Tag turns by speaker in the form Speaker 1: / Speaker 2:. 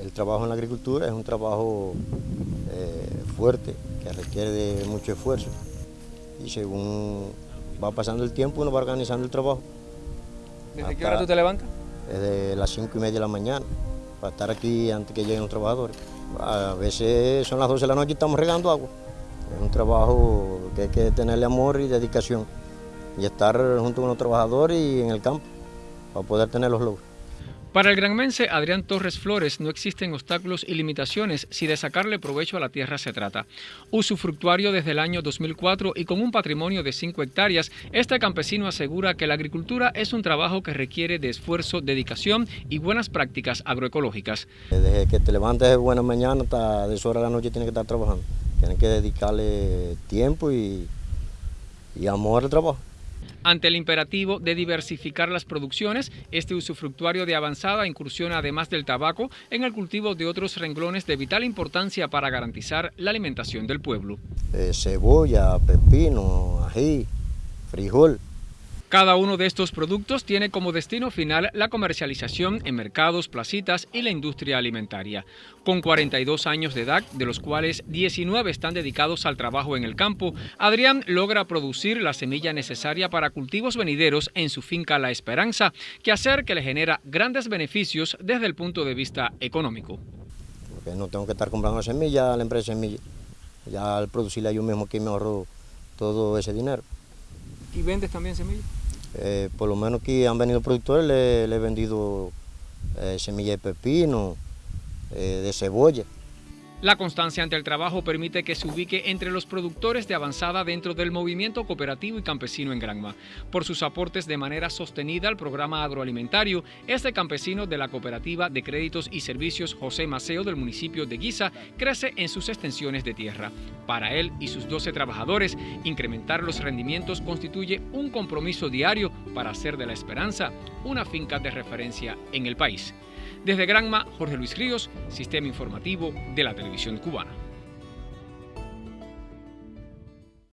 Speaker 1: El trabajo en la agricultura es un trabajo eh, fuerte, que requiere de mucho esfuerzo. Y según va pasando el tiempo, uno va organizando el trabajo.
Speaker 2: ¿Desde qué hora tú te levantas?
Speaker 1: Desde las cinco y media de la mañana, para estar aquí antes que lleguen los trabajadores. A veces son las 12 de la noche y estamos regando agua. Es un trabajo que hay que tenerle amor y dedicación y estar junto con los trabajadores y en el campo para poder tener los logros.
Speaker 2: Para el granmense Adrián Torres Flores no existen obstáculos y limitaciones si de sacarle provecho a la tierra se trata. Usufructuario desde el año 2004 y con un patrimonio de 5 hectáreas, este campesino asegura que la agricultura es un trabajo que requiere de esfuerzo, dedicación y buenas prácticas agroecológicas.
Speaker 1: Desde que te levantes de buena mañana hasta de hora de la noche tienes que estar trabajando. Tienes que dedicarle tiempo y amor al trabajo.
Speaker 2: Ante el imperativo de diversificar las producciones, este usufructuario de avanzada incursiona además del tabaco en el cultivo de otros renglones de vital importancia para garantizar la alimentación del pueblo.
Speaker 1: Eh, cebolla, pepino, ají, frijol,
Speaker 2: cada uno de estos productos tiene como destino final la comercialización en mercados, placitas y la industria alimentaria. Con 42 años de edad, de los cuales 19 están dedicados al trabajo en el campo, Adrián logra producir la semilla necesaria para cultivos venideros en su finca La Esperanza, que hacer que le genera grandes beneficios desde el punto de vista económico.
Speaker 1: Porque no tengo que estar comprando semilla a la empresa semilla. Ya al producirla yo mismo que me ahorro todo ese dinero.
Speaker 2: ¿Y vendes también semillas?
Speaker 1: Eh, por lo menos que han venido productores, le, he vendido eh, semilla de pepino, eh, de cebolla.
Speaker 2: La constancia ante el trabajo permite que se ubique entre los productores de avanzada dentro del movimiento cooperativo y campesino en Granma. Por sus aportes de manera sostenida al programa agroalimentario, este campesino de la cooperativa de créditos y servicios José Maceo del municipio de Guisa crece en sus extensiones de tierra. Para él y sus 12 trabajadores, incrementar los rendimientos constituye un compromiso diario para hacer de la esperanza una finca de referencia en el país. Desde Granma, Jorge Luis Ríos, Sistema Informativo de la Televisión Cubana.